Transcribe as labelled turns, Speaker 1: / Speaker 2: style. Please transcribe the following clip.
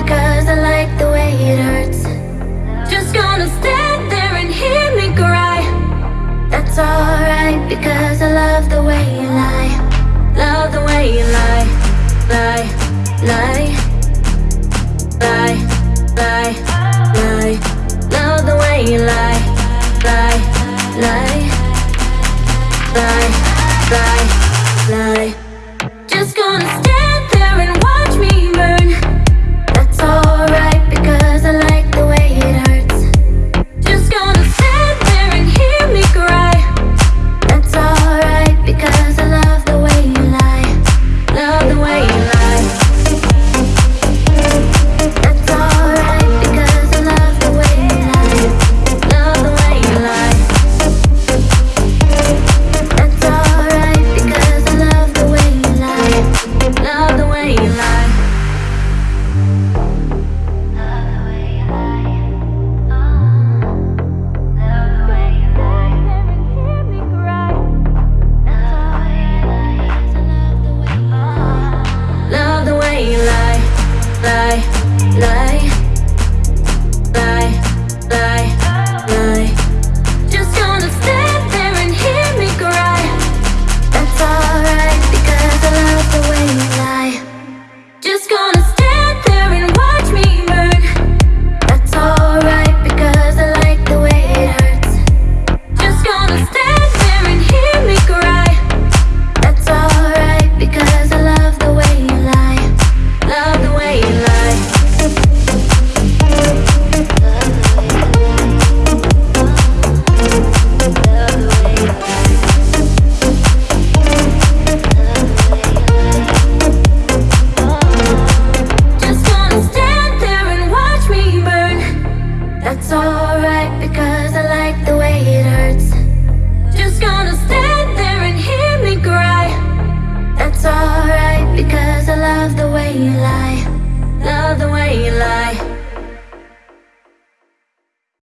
Speaker 1: Because I like the way it hurts. Just gonna stand there and hear me cry. That's alright because I love the way you lie. Love the way you lie. Lie, lie. Lie, lie, lie. Love the way you lie. Lie, lie. Lie, lie, lie. Just gonna That's alright because I like the way it hurts. Just gonna stand there and hear me cry. That's alright because I love the way you lie. Love the way you lie.